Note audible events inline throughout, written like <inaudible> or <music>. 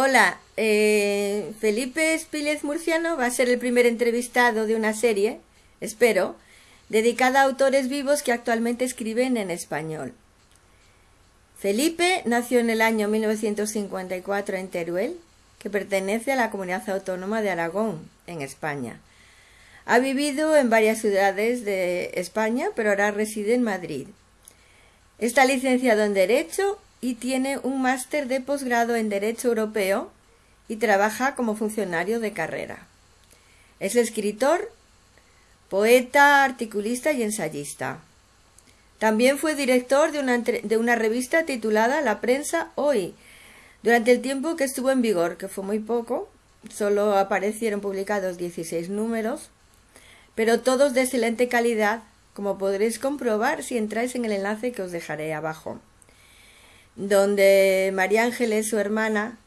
Hola, eh, Felipe Espílez Murciano va a ser el primer entrevistado de una serie, espero, dedicada a autores vivos que actualmente escriben en español. Felipe nació en el año 1954 en Teruel, que pertenece a la comunidad autónoma de Aragón, en España. Ha vivido en varias ciudades de España, pero ahora reside en Madrid. Está licenciado en Derecho y tiene un máster de posgrado en Derecho Europeo y trabaja como funcionario de carrera. Es escritor, poeta, articulista y ensayista. También fue director de una, una, revista titulada La Prensa Hoy, durante el tiempo que estuvo en vigor, que fue muy poco, solo aparecieron publicados 16 números, pero todos de excelente calidad, como podréis comprobar si entráis en el enlace que os dejaré abajo, donde María Ángeles, su hermana,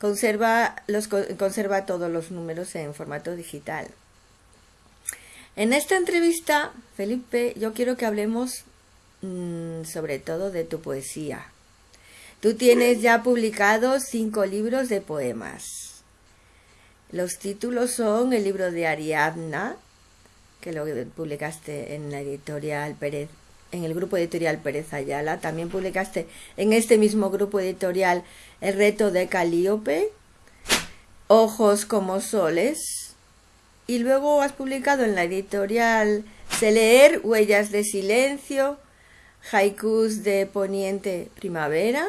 conserva, los, conserva todos los números en formato digital. En esta entrevista, Felipe, yo quiero que hablemos mmm, sobre todo de tu poesía. Tú tienes ya publicados cinco libros de poemas. Los títulos son el libro de Ariadna, que lo publicaste en la editorial Pérez, en el grupo editorial Pérez Ayala. También publicaste en este mismo grupo editorial El reto de Calíope, Ojos como soles, y luego has publicado en la editorial Se leer Huellas de silencio, Haikus de Poniente Primavera.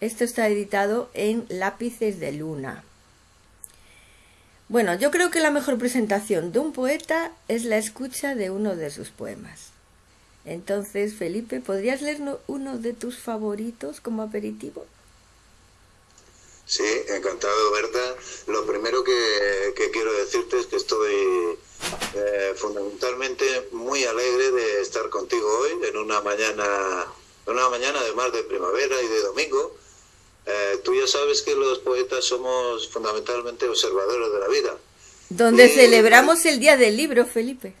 Esto está editado en Lápices de Luna. Bueno, yo creo que la mejor presentación de un poeta es la escucha de uno de sus poemas. Entonces, Felipe, ¿podrías leer uno de tus favoritos como aperitivo? Sí, encantado, Berta. Lo primero que, quiero decirte es que estoy eh, fundamentalmente muy alegre de estar contigo hoy en una mañana, una mañana además de primavera y de domingo. Eh, tú ya sabes que los poetas somos fundamentalmente observadores de la vida. Donde celebramos el Día del Libro, Felipe.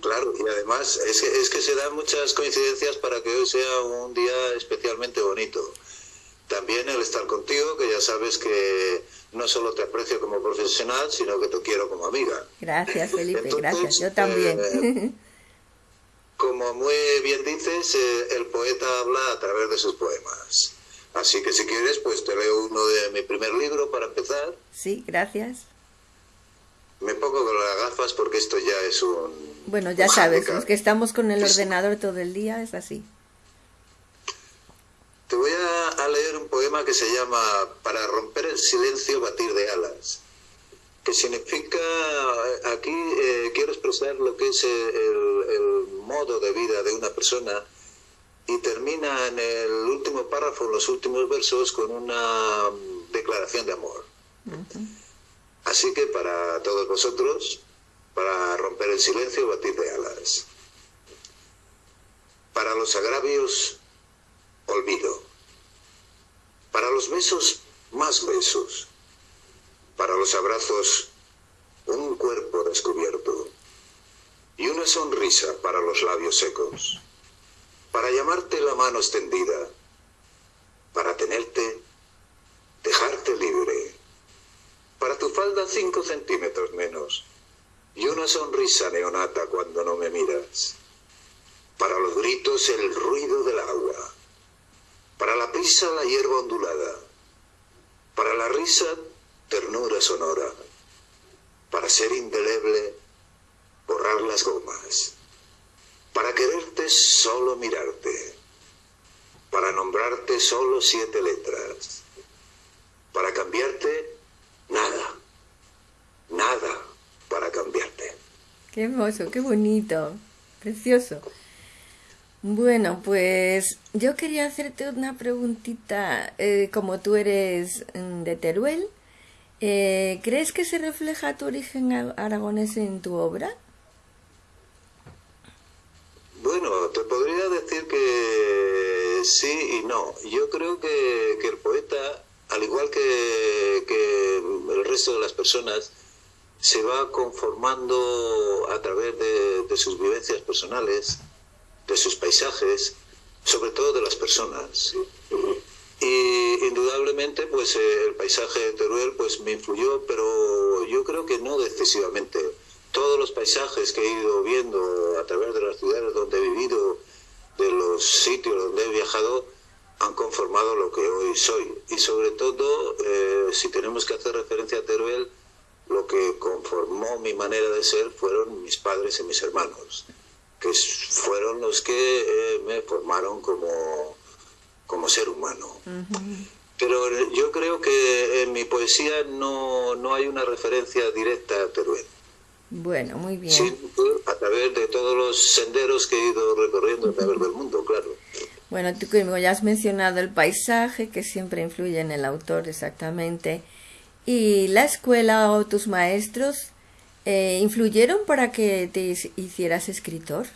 Claro, y además es que, es que se dan muchas coincidencias para que hoy sea un día especialmente bonito. También el estar contigo, que ya sabes que no solo te aprecio como profesional, sino que te quiero como amiga. Gracias, Felipe, gracias. Yo también. Eh, como muy bien dices, eh, el poeta habla a través de sus poemas. Así que si quieres, pues te leo uno de mi primer libro para empezar. Sí, gracias. Me pongo con las gafas porque esto ya es un... Bueno, ya sabes, es que estamos con el ordenador todo el día, es así. Te voy a, leer un poema que se llama Para romper el silencio, batir de alas, que significa, aquí eh, quiero expresar lo que es el, modo de vida de una persona y termina en el último párrafo, los últimos versos, con una declaración de amor. Así que para todos vosotros, para romper el silencio, batir de alas. Para los agravios, olvido. Para los besos, más besos. Para los abrazos, un cuerpo descubierto. Y una sonrisa para los labios secos. Para llamarte la mano extendida. Para tenerte, dejarte libre. Para tu falda cinco centímetros menos. Y una sonrisa neonata cuando no me miras. Para los gritos el ruido del agua. Para la prisa la hierba ondulada, para la risa ternura sonora, para ser indeleble borrar las gomas, para quererte solo mirarte, para nombrarte solo siete letras, para cambiarte nada, nada para cambiarte. Qué hermoso, qué bonito, precioso. Bueno, pues yo quería hacerte una preguntita. Eh, como tú eres mm, de Teruel, eh, ¿crees que se refleja tu origen aragonés en tu obra? Bueno, te podría decir que sí y no. Yo creo que, el poeta, al igual que, el resto de las personas, se va conformando a través de sus vivencias personales de sus paisajes, sobre todo de las personas. Y indudablemente pues eh, el paisaje de Teruel pues me influyó, pero yo creo que no decisivamente. Todos los paisajes que he ido viendo a través de las ciudades donde he vivido, de los sitios donde he viajado, han conformado lo que hoy soy. Y sobre todo, eh, si tenemos que hacer referencia a Teruel, lo que conformó mi manera de ser fueron mis padres y mis hermanos, que fueron los que eh, me formaron como, como ser humano. Pero yo creo que en mi poesía no, no hay una referencia directa a Teruel. Bueno, muy bien. Sí, a través de todos los senderos que he ido recorriendo a través del mundo, claro. Bueno, tú como ya has mencionado el paisaje, que siempre influye en el autor exactamente, y la escuela o tus maestros, eh, ¿influyeron para que te hicieras escritor?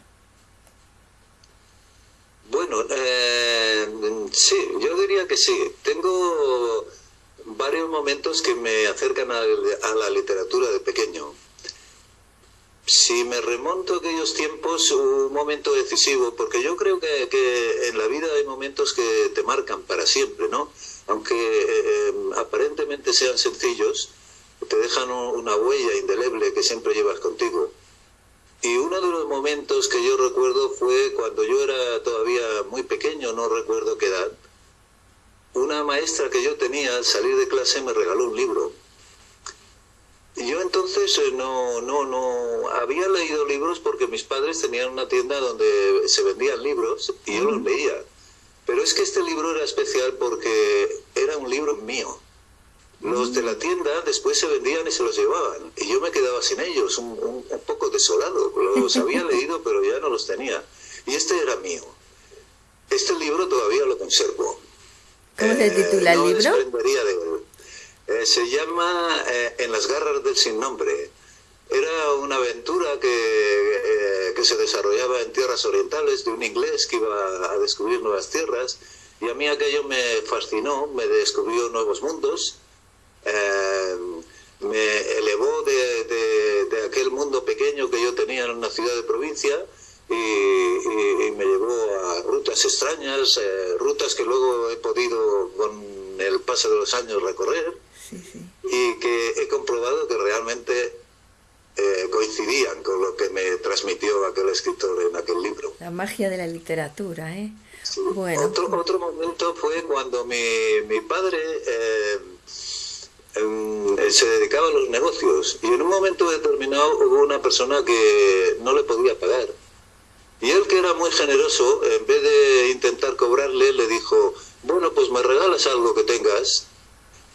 Bueno, eh, sí, yo diría que sí. Tengo varios momentos que me acercan a, a la literatura de pequeño si me remonto a aquellos tiempos, un momento decisivo, porque yo creo que, que, en la vida hay momentos que te marcan para siempre, ¿no? Aunque eh, em, aparentemente sean sencillos, te dejan una huella indeleble que siempre llevas contigo. Y uno de los momentos que yo recuerdo fue cuando yo era todavía muy pequeño, no recuerdo qué edad. Una maestra que yo tenía al salir de clase me regaló un libro yo entonces eh, no, no, no había leído libros porque mis padres tenían una tienda donde se vendían libros y yo los leía. Pero es que este libro era especial porque era un libro mío. Los de la tienda después se vendían y se los llevaban. Y yo me quedaba sin ellos, un, un, poco desolado. Los había <laughs> leído, pero ya no los tenía. Y este era mío. Este libro todavía lo conservo. ¿Cómo se titula el no libro? Eh, se llama eh, En las garras del sin nombre. Era una aventura que, eh, que, se desarrollaba en tierras orientales de un inglés que iba a descubrir nuevas tierras. Y a mí aquello me fascinó, me descubrió nuevos mundos, me elevó de, de, aquel mundo pequeño que yo tenía en una ciudad de provincia y me llevó a rutas extrañas, rutas que luego he podido con el paso de los años recorrer Sí, sí. y que he comprobado que realmente eh, coincidían con lo que me transmitió aquel escritor en aquel libro. La magia de la literatura, ¿eh? Sí. Bueno. Otro, otro momento fue cuando mi, mi padre eh, eh, se dedicaba a los negocios y en un momento determinado hubo una persona que no le podía pagar. Y él, que era muy generoso, en vez de intentar cobrarle, le dijo, bueno, pues me regalas algo que tengas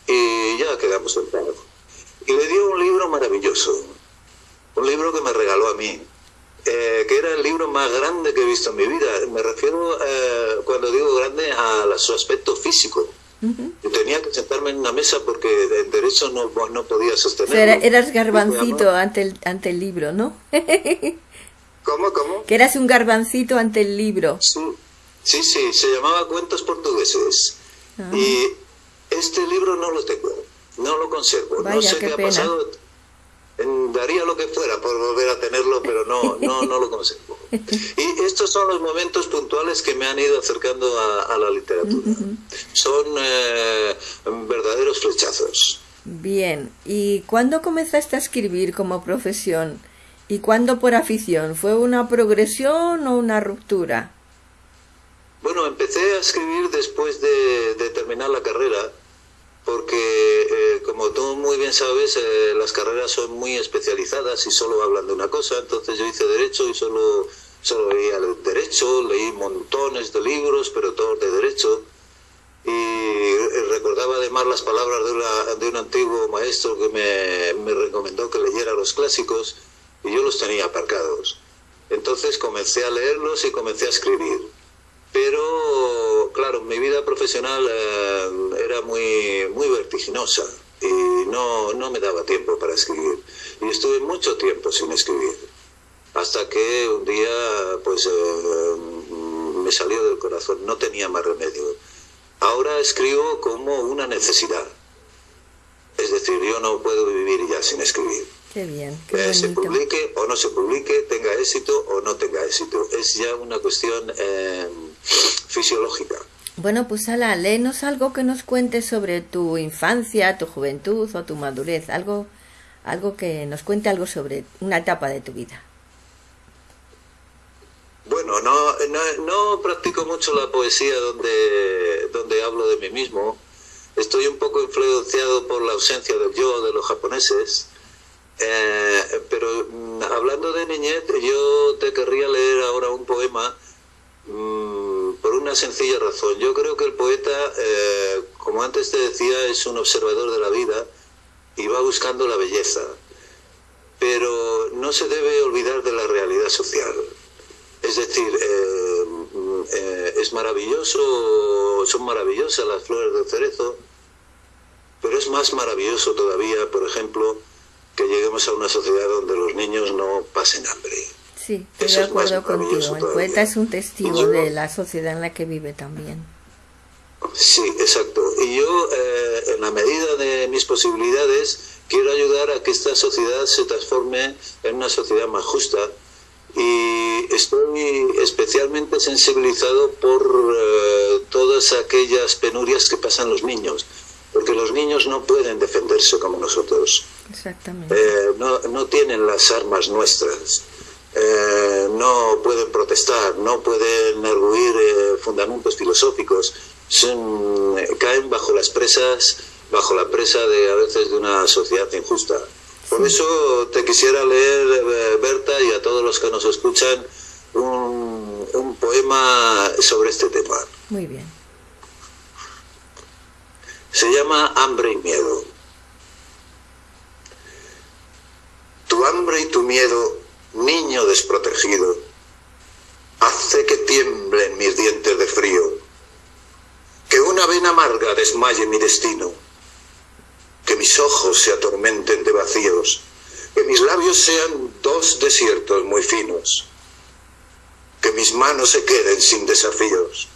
y ya quedamos en paz. Y le dio un libro maravilloso, un libro que me regaló a mí, eh, que era el libro más grande que he visto en mi vida. Me refiero, eh, cuando digo grande, a, a su aspecto físico. Uh -huh. Tenía que sentarme en una mesa porque en derecho no, no podía sostenerlo. O sea, eras garbancito ante el, ante el libro, ¿no? <laughs> ¿Cómo, cómo? Que eras un garbancito ante el libro. Sí, sí, sí se llamaba Cuentos Portugueses. -huh. Y este libro no lo tengo, no lo conservo. Vaya, no sé qué, qué, ha pasado. Daría lo que fuera por volver a tenerlo, pero no, no, no lo conservo. Y estos son los momentos puntuales que me han ido acercando a, a la literatura. Uh -huh. Son eh, verdaderos flechazos. Bien, ¿y cuándo comenzaste a escribir como profesión? ¿Y cuándo por afición? ¿Fue una progresión o una ruptura? Bueno, empecé a escribir después de, de terminar la carrera, porque eh, como tú muy bien sabes, eh, las carreras son muy especializadas y solo hablan de una cosa. Entonces yo hice derecho y solo, solo leía derecho, leí montones de libros, pero todos de derecho. Y recordaba además las palabras de, una, de un antiguo maestro que me, me recomendó que leyera los clásicos y yo los tenía aparcados. Entonces comencé a leerlos y comencé a escribir pero claro, mi vida profesional eh, era muy, muy vertiginosa y no, no me daba tiempo para escribir. Y estuve mucho tiempo sin escribir, hasta que un día pues eh, me salió del corazón, no tenía más remedio. Ahora escribo como una necesidad, es decir, yo no puedo vivir ya sin escribir. Qué bien, qué eh, se publique o no se publique, tenga éxito o no tenga éxito. Es ya una cuestión eh, fisiológica. Bueno, pues Ala, léenos algo que nos cuente sobre tu infancia, tu juventud o tu madurez, algo, algo que nos cuente algo sobre una etapa de tu vida. Bueno, no, no, practico mucho la poesía donde, donde hablo de mí mismo. Estoy un poco influenciado por la ausencia del yo de los japoneses. Eh, pero mm, hablando de niñez, yo te querría leer ahora un poema mm, por una sencilla razón. Yo creo que el poeta, eh, como antes te decía, es un observador de la vida y va buscando la belleza. Pero no se debe olvidar de la realidad social es decir, eh, eh, es maravilloso, son maravillosas las flores del cerezo, pero es más maravilloso todavía, por ejemplo, que lleguemos a una sociedad donde los niños no pasen hambre. Sí, estoy de acuerdo contigo. El poeta es un testigo de la sociedad en la que vive también. Sí, exacto. Y yo, eh, en la medida de mis posibilidades, quiero ayudar a que esta sociedad se transforme en una sociedad más justa, y estoy especialmente sensibilizado por eh, todas aquellas penurias que pasan los niños, porque los niños no pueden defenderse como nosotros. Exactamente. Eh, no, no, tienen las armas nuestras, eh, no pueden protestar, no pueden arguir fundamentos filosóficos, caen bajo las presas, bajo la presa de a veces de una sociedad injusta. Por eso te quisiera leer, eh, Berta, y a todos los que nos escuchan, un, un poema sobre este tema. Muy bien. Se llama Hambre y Miedo. Tu hambre y tu miedo, niño desprotegido, hace que tiemblen mis dientes de frío, que una vena amarga desmaye mi destino que mis ojos se atormenten de vacíos, que mis labios sean dos desiertos muy finos, que mis manos se queden sin desafíos.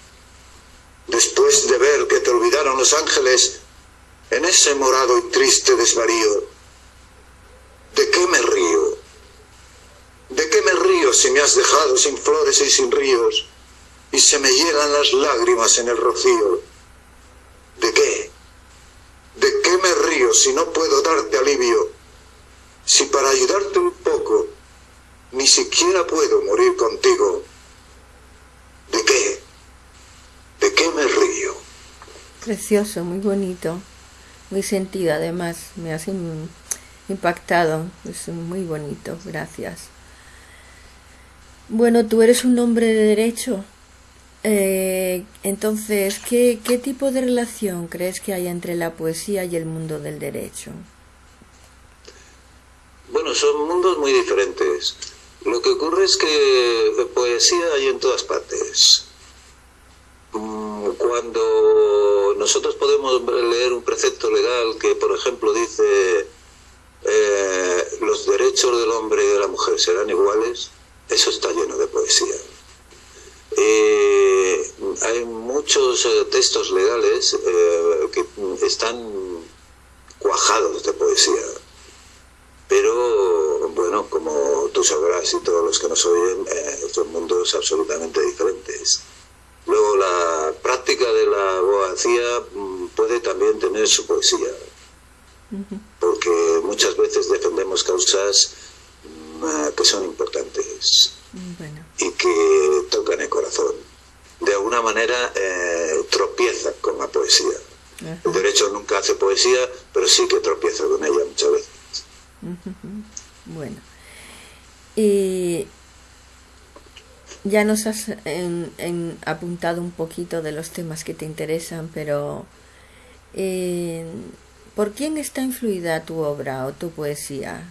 Después de ver que te olvidaron los ángeles en ese morado y triste desvarío, ¿de qué me río? ¿De qué me río si me has dejado sin flores y sin ríos y se me llegan las lágrimas en el rocío? ¿De qué? ¿De qué me río si no puedo darte alivio? Si para ayudarte un poco ni siquiera puedo morir contigo. ¿De qué? ¿De qué me río? Precioso, muy bonito, muy sentido además, me has impactado, es muy bonito, gracias. Bueno, tú eres un hombre de derecho, eh, entonces, ¿qué, ¿qué tipo de relación crees que hay entre la poesía y el mundo del derecho? Bueno, son mundos muy diferentes. Lo que ocurre es que poesía hay en todas partes. Mm, cuando nosotros podemos leer un precepto legal que, por ejemplo, dice eh, los derechos del hombre y de la mujer serán iguales, eso está lleno de poesía. Eh, hay muchos eh, textos legales eh, que están cuajados de poesía, pero bueno, como tú sabrás y todos los que nos oyen, son mundos absolutamente diferentes. Luego la práctica de la abogacía mm, puede también tener su poesía, porque muchas veces defendemos causas mm, que son importantes y que tocan el corazón. De alguna manera eh, tropieza con la poesía. El derecho nunca hace poesía, pero sí que tropieza con ella muchas veces. Bueno, y ya nos has apuntado un poquito de los temas que te interesan, pero eh, ¿por quién está influida tu obra o tu poesía?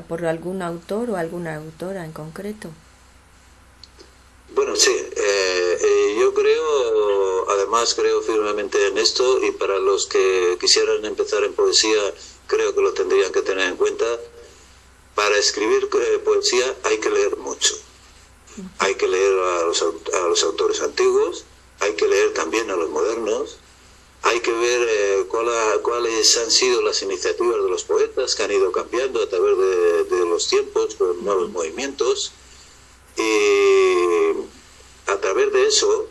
¿Por algún autor o alguna autora en concreto? Bueno, sí, eh, eh, yo creo, además creo firmemente en esto y para los que quisieran empezar en poesía, creo que lo tendrían que tener en cuenta. Para escribir eh, poesía hay que leer mucho. Hay que leer a los, a los, autores antiguos, hay que leer también a los modernos, hay que ver cuáles han sido las iniciativas de los poetas que han ido cambiando a través de, de los tiempos, con nuevos movimientos y a través de eso,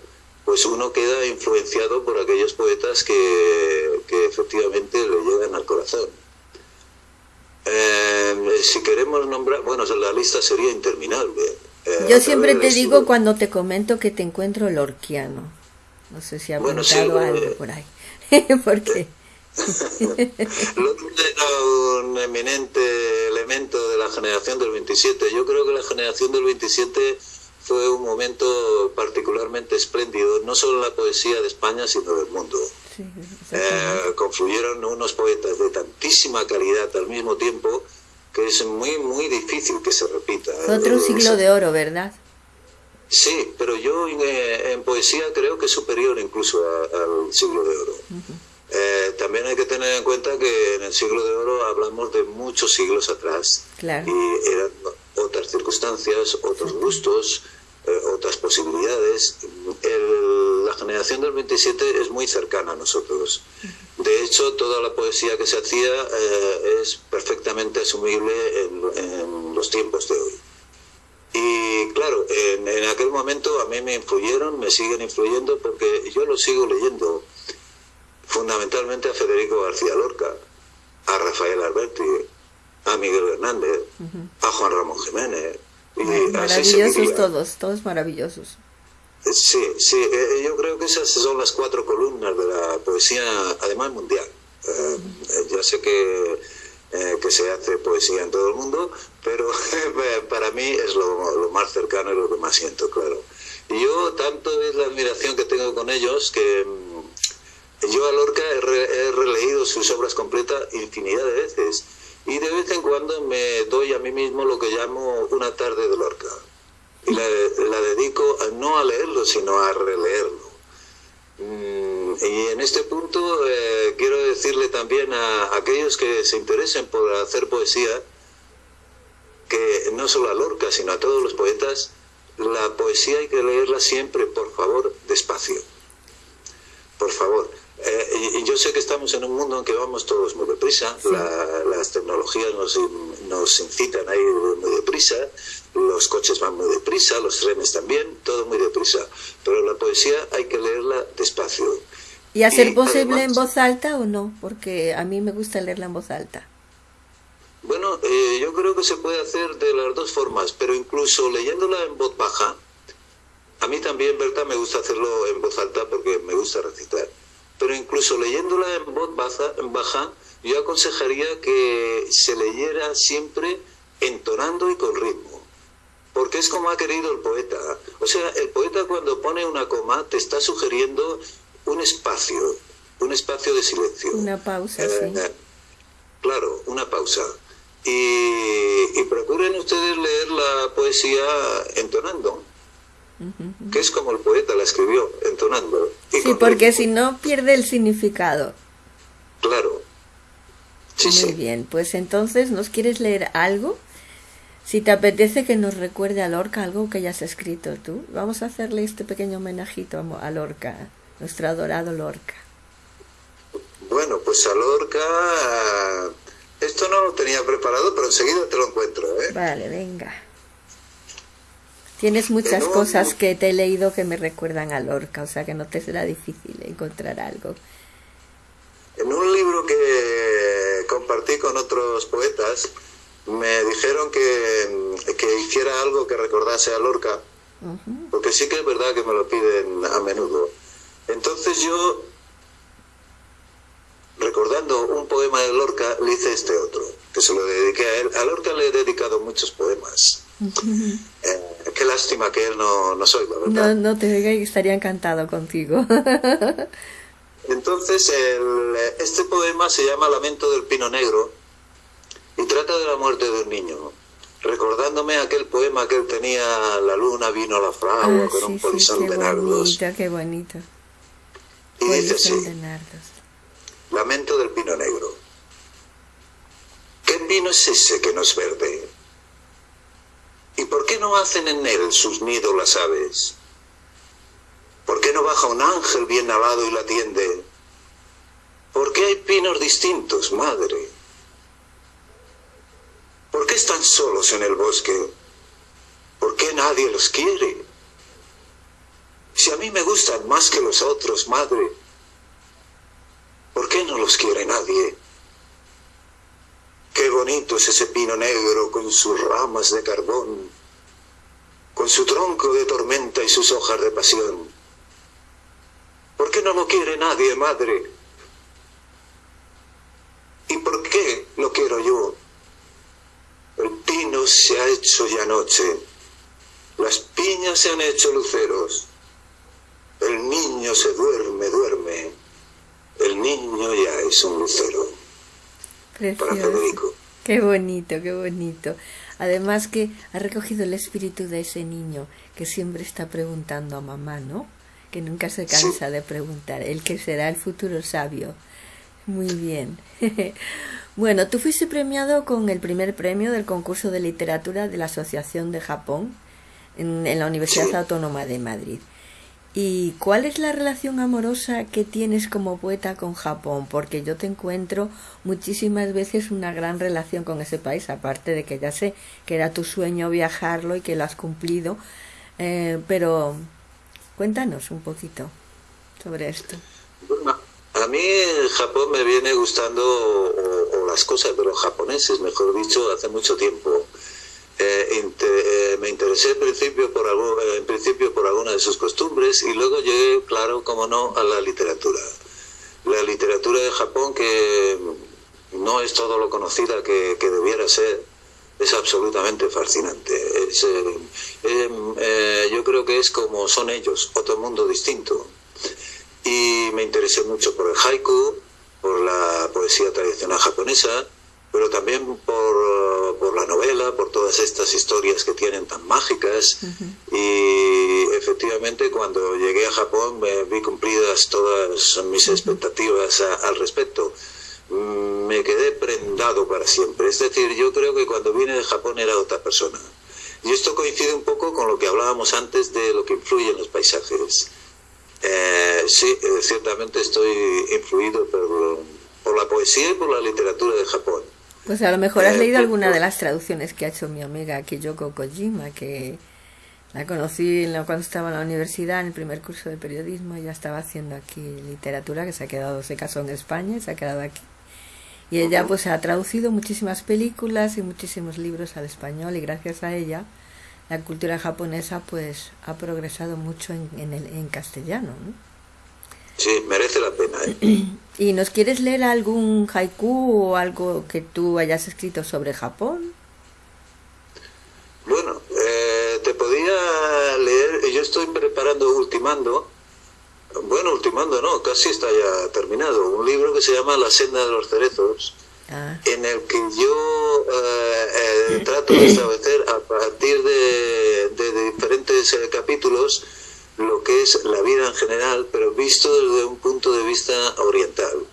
pues uno queda influenciado por aquellos poetas que, que efectivamente le llegan al corazón. Eh, si queremos nombrar, bueno, la lista sería interminable. Eh, Yo siempre te digo cuando te comento que te encuentro lorquiano. No sé si ha bueno, algo por ahí. <laughs> ¿Por qué? <laughs> era un eminente elemento de la generación del 27. Yo creo que la generación del 27 fue un momento particularmente espléndido, no solo en la poesía de España, sino del mundo. eh, confluyeron unos poetas de tantísima calidad al mismo tiempo que es muy, muy difícil que se repita. Otro siglo de oro, ¿verdad? Sí, pero yo en, eh, en poesía creo que es superior incluso al siglo de oro. Eh, también hay que tener en cuenta que en el siglo de oro hablamos de muchos siglos atrás claro. y eran otras circunstancias, otros gustos, eh, otras posibilidades. El, la generación del 27 es muy cercana a nosotros. De hecho, toda la poesía que se hacía eh, es perfectamente asumible en, en, los tiempos de hoy. Y claro, en, en aquel momento a mí me influyeron, me siguen influyendo porque yo lo sigo leyendo fundamentalmente a Federico García Lorca, a Rafael Alberti, a Miguel Hernández, uh -huh. a Juan Ramón Jiménez. Y maravillosos todos, todos maravillosos. Sí, sí, eh, yo creo que esas son las cuatro columnas de la poesía, además mundial. Eh, uh -huh. Ya sé que, eh, que se hace poesía en todo el mundo, pero <laughs> para mí es lo, lo más cercano y lo que más siento, claro. Y yo, tanto es la admiración que tengo con ellos que yo a Lorca he, re, he, releído sus obras completas infinidad de veces y de vez en cuando me doy a mí mismo lo que llamo una tarde de Lorca y la, la dedico a, no a leerlo sino a releerlo. Mm, y en este punto eh, quiero decirle también a aquellos que se interesen por hacer poesía que no solo a Lorca sino a todos los poetas la poesía hay que leerla siempre por favor despacio por favor eh, y yo sé que estamos en un mundo en que vamos todos muy deprisa, sí. la, las tecnologías nos, nos incitan a ir muy deprisa, los coches van muy deprisa, los trenes también, todo muy deprisa. Pero la poesía hay que leerla despacio. ¿Y hacer y posible en voz alta o no? Porque a mí me gusta leerla en voz alta. Bueno, eh, yo creo que se puede hacer de las dos formas, pero incluso leyéndola en voz baja, a mí también, Berta, me gusta hacerlo en voz alta porque me gusta recitar pero incluso leyéndola en voz baja, baja, yo aconsejaría que se leyera siempre entonando y con ritmo. Porque es como ha querido el poeta. O sea, el poeta cuando pone una coma te está sugiriendo un espacio, un espacio de silencio. Una pausa, eh, sí. Claro, una pausa. Y, y procuren ustedes leer la poesía entonando que es como el poeta la escribió, entonando. sí, porque si no pierde el significado. Claro. Sí, Muy sí. bien, pues entonces, ¿nos quieres leer algo? Si te apetece que nos recuerde a Lorca algo que hayas escrito tú, vamos a hacerle este pequeño homenajito a Lorca, nuestro adorado Lorca. Bueno, pues a Lorca, esto no lo tenía preparado, pero enseguida te lo encuentro. ¿eh? Vale, venga. Tienes muchas no, cosas que te he leído que me recuerdan a Lorca, o sea que no te será difícil encontrar algo. En un libro que compartí con otros poetas, me dijeron que, que hiciera algo que recordase a Lorca, uh -huh. porque sí que es verdad que me lo piden a menudo. Entonces yo, recordando un poema de Lorca, le hice este otro, que se lo dediqué a él. A Lorca le he dedicado muchos poemas. Eh, qué lástima que él no, no soy, la verdad. No, no te diga que estaría encantado contigo. <laughs> Entonces, el, este poema se llama Lamento del Pino Negro y trata de la muerte de un niño, recordándome aquel poema que él tenía, La luna vino a la fragua ah, con sí, un polizón sí, de nardos. Bonito, qué bonito. Y dice así, Lamento del Pino Negro. ¿Qué pino es ese que no es verde? ¿Y por qué no hacen en él sus nidos las aves? ¿Por qué no baja un ángel bien alado y la atiende? ¿Por qué hay pinos distintos, madre? ¿Por qué están solos en el bosque? ¿Por qué nadie los quiere? Si a mí me gustan más que los otros, madre, ¿por qué no los quiere nadie? Qué bonito es ese pino negro con sus ramas de carbón, con su tronco de tormenta y sus hojas de pasión. ¿Por qué no lo quiere nadie, madre? ¿Y por qué lo quiero yo? El pino se ha hecho ya noche, las piñas se han hecho luceros, el niño se duerme, duerme, el niño ya es un lucero. Para Federico. Qué bonito, qué bonito. Además que ha recogido el espíritu de ese niño que siempre está preguntando a mamá, ¿no? Que nunca se cansa de preguntar, el que será el futuro sabio. Muy bien. <laughs> bueno, tú fuiste premiado con el primer premio del concurso de literatura de la Asociación de Japón en, la Universidad Autónoma de Madrid. ¿Y cuál es la relación amorosa que tienes como poeta con Japón? Porque yo te encuentro muchísimas veces una gran relación con ese país, aparte de que ya sé que era tu sueño viajarlo y que lo has cumplido. Eh, pero cuéntanos un poquito sobre esto. A mí Japón me viene gustando, o, las cosas de los japoneses, mejor dicho, hace mucho tiempo. Eh, eh, me interesé en principio, por algo, en principio por alguna de sus costumbres y luego llegué, claro, como no, a la literatura. La literatura de Japón, que no es todo lo conocida que, debiera ser, es absolutamente fascinante. Eh, yo creo que es como son ellos, otro mundo distinto y me interesé mucho por el haiku, por la poesía tradicional japonesa, pero también por, por la novela, por todas estas historias que tienen tan mágicas. Y efectivamente cuando llegué a Japón me vi cumplidas todas mis expectativas al respecto. Mm, me quedé prendado para siempre. Es decir, yo creo que cuando vine de Japón era otra persona. Y esto coincide un poco con lo que hablábamos antes de lo que influye en los paisajes. Eh, sí, eh, ciertamente estoy influido por, por, la poesía y por la literatura de Japón. Pues a lo mejor has eh, leído alguna de las traducciones que ha hecho mi amiga Kiyoko Kojima, que la conocí cuando estaba en la universidad, en el primer curso de periodismo, ella estaba haciendo aquí literatura, que se ha quedado, se casó en España, se ha quedado aquí. Y ella pues ha traducido muchísimas películas y muchísimos libros al español y gracias a ella la cultura japonesa pues ha progresado mucho en, en, el, en castellano. ¿no? Sí, merece la pena. ¿eh? <clears throat> ¿Y nos quieres leer algún haiku o algo que tú hayas escrito sobre Japón? Bueno, eh, te podía leer, yo estoy preparando, ultimando, bueno, ultimando no, casi está ya terminado, un libro que se llama La senda de los cerezos, Ah. en el que yo eh, eh, trato de establecer a partir de, diferentes eh, capítulos lo que es la vida en general, pero visto desde un punto de vista oriental.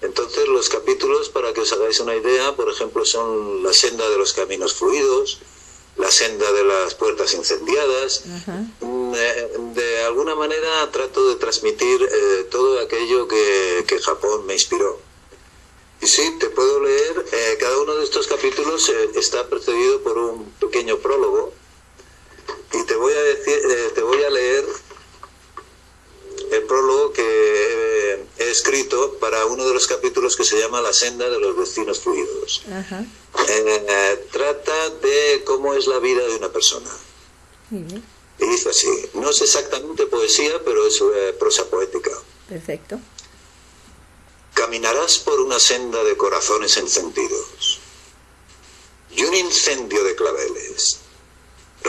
Entonces los capítulos, para que os hagáis una idea, por ejemplo, son la senda de los caminos fluidos, la senda de las puertas incendiadas. Mm, de alguna manera trato de transmitir todo aquello que Japón me inspiró. Y sí, te puedo leer, eh, cada uno de estos capítulos eh, está precedido por un pequeño prólogo y te voy a decir, eh, te voy a leer el prólogo que he escrito para uno de los capítulos que se llama La senda de los destinos fluidos. trata de cómo es la vida de una persona. Y dice así, no es exactamente poesía, pero es prosa poética. Perfecto. Caminarás por una senda de corazones encendidos y un incendio de claveles,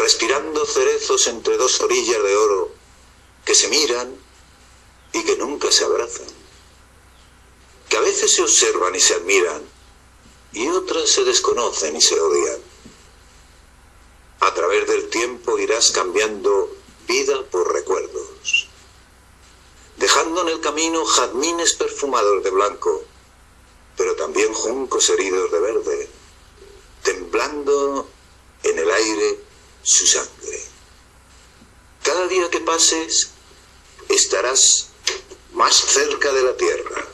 respirando cerezos entre dos orillas de oro que se miran y que nunca se abrazan, que a veces se observan y se admiran y otras se desconocen y se odian. A través del tiempo irás cambiando vida por recuerdos dejando en el camino jazmines perfumados de blanco, pero también juncos heridos de verde, temblando en el aire su sangre. Cada día que pases estarás más cerca de la tierra.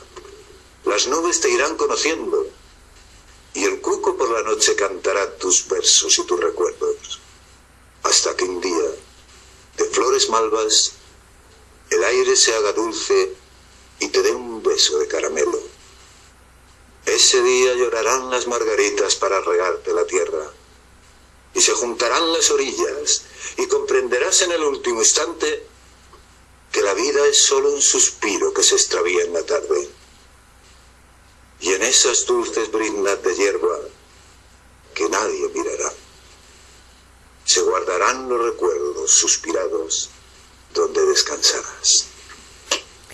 Las nubes te irán conociendo y el cuco por la noche cantará tus versos y tus recuerdos, hasta que un día, de flores malvas, el aire se haga dulce y te dé un beso de caramelo. Ese día llorarán las margaritas para regarte la tierra. Y se juntarán las orillas y comprenderás en el último instante que la vida es solo un suspiro que se extravía en la tarde. Y en esas dulces brindas de hierba que nadie mirará, se guardarán los recuerdos suspirados donde descansarás.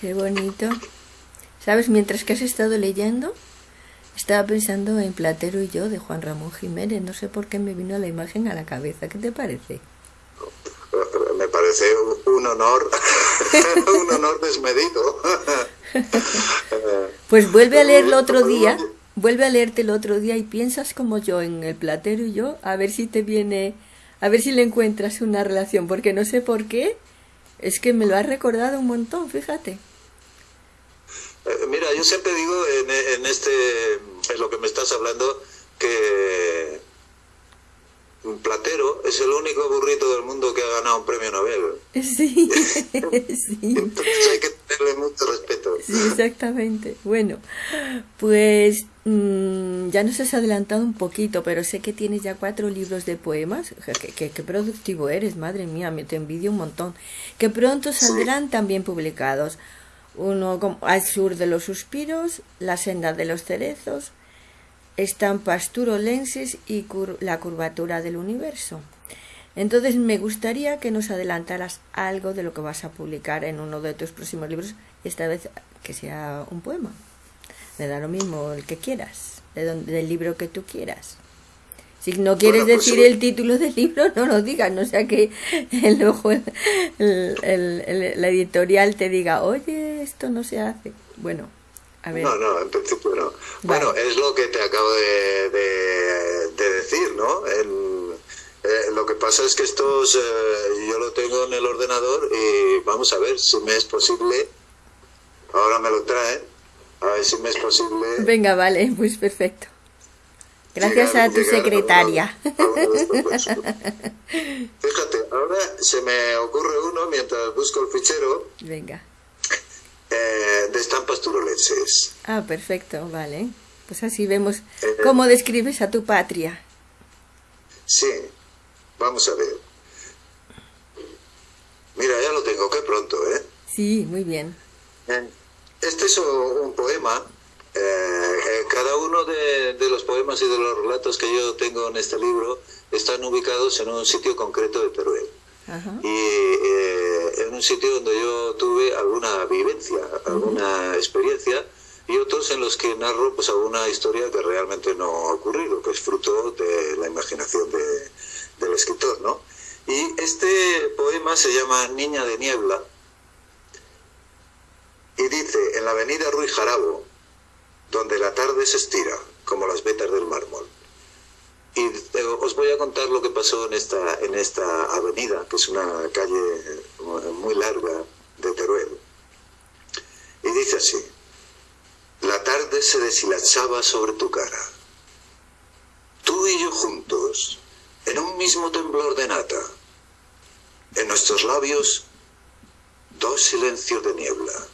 Qué bonito. ¿Sabes? Mientras que has estado leyendo, estaba pensando en Platero y yo de Juan Ramón Jiménez. No sé por qué me vino la imagen a la cabeza. ¿Qué te parece? Me parece un honor, <laughs> un honor desmedido. <laughs> Pues vuelve a leerlo otro día, vuelve a leerte el otro día y piensas como yo en el Platero y yo, a ver si te viene, a ver si le encuentras una relación, porque no sé por qué, es que me lo has recordado un montón, fíjate. Eh, mira, yo siempre digo en, en, este, en lo que me estás hablando, que platero es el único burrito del mundo que ha ganado un premio Nobel. <laughs> <laughs> Sí, sí. Entonces hay que tenerle mucho respeto. Sí, exactamente. Bueno, pues mmm, ya nos has adelantado un poquito, pero sé que tienes ya cuatro libros de poemas. Qué, qué, qué productivo eres, madre mía, me te envidio un montón. Que pronto saldrán sí. también publicados. Uno Al sur de los suspiros, La senda de los cerezos, estampas turolenses y la curvatura del universo. Entonces me gustaría que nos adelantaras algo de lo que vas a publicar en uno de tus próximos libros, esta vez que sea un poema. Me da lo mismo el que quieras, de donde, del libro que tú quieras. Si no quieres bueno, pues decir el título del libro, no lo digas, no sea que luego el, el, el, la editorial te diga, oye, esto no se hace. Bueno, a ver. No, no, en principio no. Vale. Bueno, es lo que te acabo de, de, de decir, ¿no? El, eh, lo que pasa es que estos eh, yo lo tengo en el ordenador y vamos a ver si me es posible. Ahora me lo traen. A ver si me es posible. Venga, vale, pues perfecto. Gracias a tu secretaria. A <laughs> Fíjate, ahora se me ocurre uno mientras busco el fichero. Venga eh, de estampas turolenses. Ah, perfecto, vale. Pues así vemos eh, cómo describes a tu patria. Sí, vamos a ver. Mira, ya lo tengo, qué pronto, ¿eh? Sí, muy bien. Este es un poema. Eh, cada uno de, de, los poemas y de los relatos que yo tengo en este libro están ubicados en un sitio concreto de Teruel. Ajá. y eh, en un sitio donde yo tuve alguna vivencia, alguna experiencia y otros en los que narro pues alguna historia que realmente no ha ocurrido, que es fruto de la imaginación de, del escritor, ¿no? Y este poema se llama Niña de Niebla y dice, en la avenida Ruiz Jarabo, donde la tarde se estira como las vetas del mármol, y eh, os voy a contar lo que pasó en esta, en esta avenida, que es una calle muy larga de Teruel. Y dice así, la tarde se deshilachaba sobre tu cara. Tú y yo juntos, en un mismo temblor de nata. En nuestros labios, dos silencios de niebla.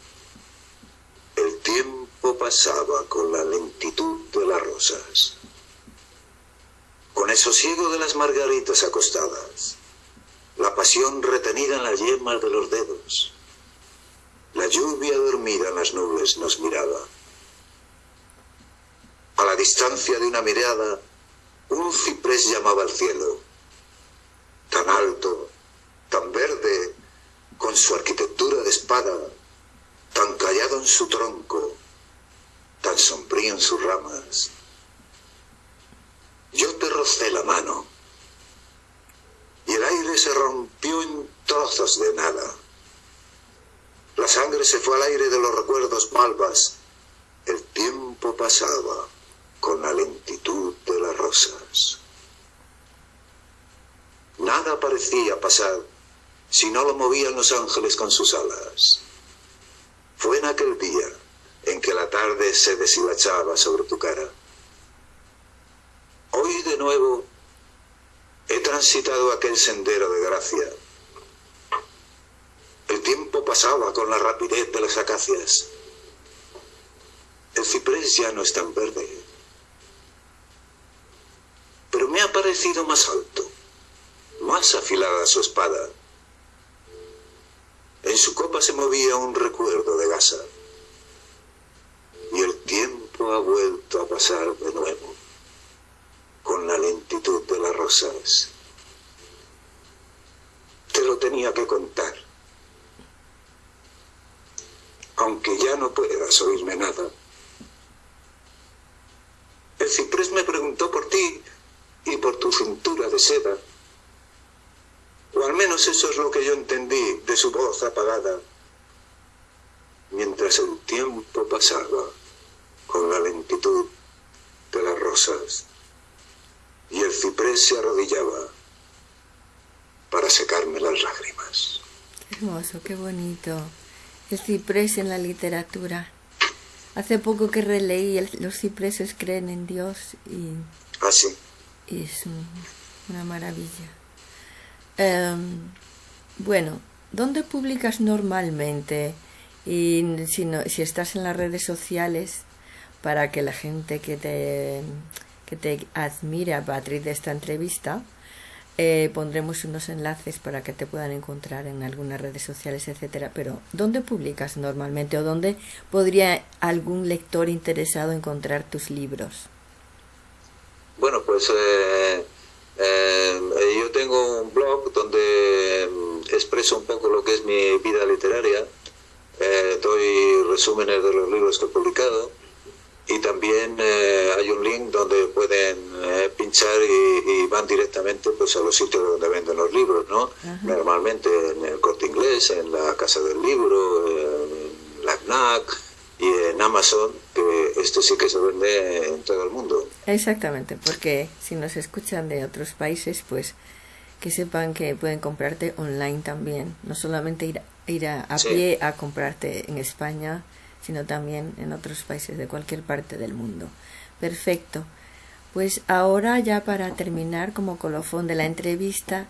El tiempo pasaba con la lentitud de las rosas con el sosiego de las margaritas acostadas, la pasión retenida en las yemas de los dedos, la lluvia dormida en las nubes nos miraba. A la distancia de una mirada, un ciprés llamaba al cielo, tan alto, tan verde, con su arquitectura de espada, tan callado en su tronco, tan sombrío en sus ramas yo te rocé la mano y el aire se rompió en trozos de nada. La sangre se fue al aire de los recuerdos malvas. El tiempo pasaba con la lentitud de las rosas. Nada parecía pasar si no lo movían los ángeles con sus alas. Fue en aquel día en que la tarde se deshilachaba sobre tu cara Hoy de nuevo he transitado aquel sendero de gracia. El tiempo pasaba con la rapidez de las acacias. El ciprés ya no es tan verde, pero me ha parecido más alto, más afilada su espada. En su copa se movía un recuerdo de gasa, y el tiempo ha vuelto a pasar de nuevo, con la lentitud de las rosas. Te lo tenía que contar aunque ya no puedas oírme nada. El ciprés me preguntó por ti y por tu cintura de seda. O al menos eso es lo que yo entendí de su voz apagada. Mientras el tiempo pasaba con la lentitud de las rosas y el ciprés se arrodillaba para secarme las lágrimas. Qué hermoso, qué bonito el ciprés en la literatura. Hace poco que releí Los cipreses creen en Dios y, ¿Ah, y es una maravilla. Em, bueno, ¿dónde publicas normalmente? Y si, si estás en las redes sociales, para que la gente que te, que te admire a partir de esta entrevista, eh, pondremos unos enlaces para que te puedan encontrar en algunas redes sociales, etcétera. Pero, ¿dónde publicas normalmente o dónde podría algún lector interesado encontrar tus libros? Bueno, pues eh, eh, yo tengo un blog donde mm, expreso un poco lo que es mi vida literaria. doy resúmenes de los libros que he publicado y también eh, hay un link donde pueden eh, pinchar y, van directamente pues a los sitios donde venden los libros no normalmente en el corte inglés en la casa del libro en la FNAC y en Amazon que esto sí que se vende en todo el mundo. Exactamente porque si nos escuchan de otros países pues que sepan que pueden comprarte online también. No solamente ir, ir a, pie a comprarte en España sino también en otros países de cualquier parte del mundo. Perfecto. Pues ahora ya para terminar como colofón de la entrevista,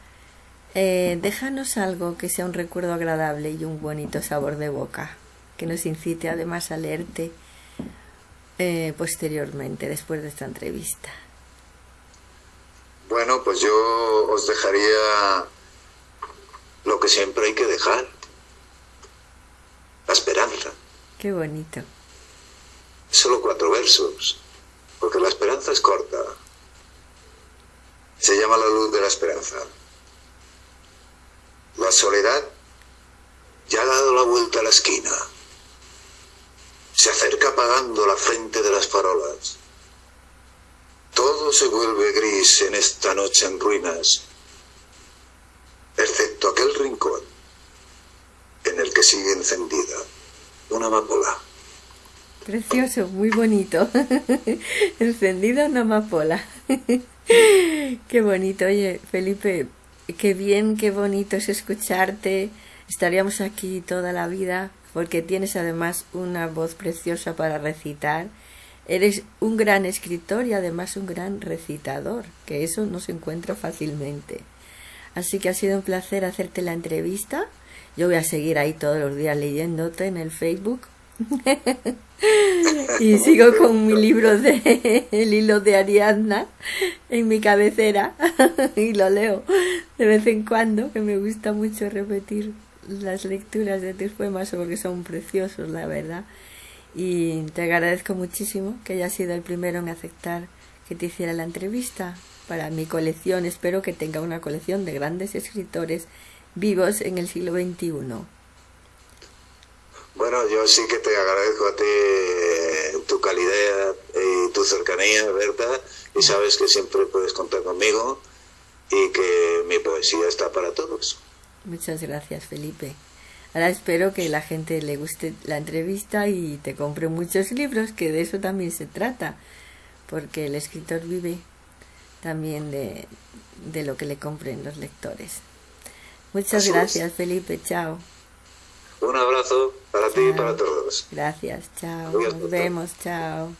eh, déjanos algo que sea un recuerdo agradable y un bonito sabor de boca, que nos incite además a leerte eh, posteriormente, después de esta entrevista. Bueno, pues yo os dejaría lo que siempre hay que dejar, la esperanza. Qué bonito. Solo cuatro versos, porque la esperanza es corta. Se llama la luz de la esperanza. La soledad ya ha dado la vuelta a la esquina. Se acerca apagando la frente de las farolas. Todo se vuelve gris en esta noche en ruinas, excepto aquel rincón en el que sigue encendida una amapola. Precioso, muy bonito. <laughs> Encendida una amapola. <laughs> qué bonito. Oye, Felipe, qué bien, qué bonito es escucharte. Estaríamos aquí toda la vida porque tienes además una voz preciosa para recitar. Eres un gran escritor y además un gran recitador, que eso no se encuentra fácilmente. Así que ha sido un placer hacerte la entrevista yo voy a seguir ahí todos los días leyéndote en el Facebook. <laughs> y sigo con mi libro de El hilo de Ariadna en mi cabecera <laughs> y lo leo de vez en cuando, que me gusta mucho repetir las lecturas de tus poemas porque son preciosos, la verdad. Y te agradezco muchísimo que hayas sido el primero en aceptar que te hiciera la entrevista para mi colección. Espero que tenga una colección de grandes escritores vivos en el siglo XXI. Bueno, yo sí que te agradezco a ti eh, tu calidad y tu cercanía, ¿verdad? Y sabes que siempre puedes contar conmigo y que mi poesía está para todos. Muchas gracias, Felipe. Ahora espero que la gente le guste la entrevista y te compre muchos libros, que de eso también se trata, porque el escritor vive también de, de lo que le compren los lectores. Muchas gracias, Felipe. Chao. Un abrazo para ti y para todos. Gracias, chao. Nos vemos, chao.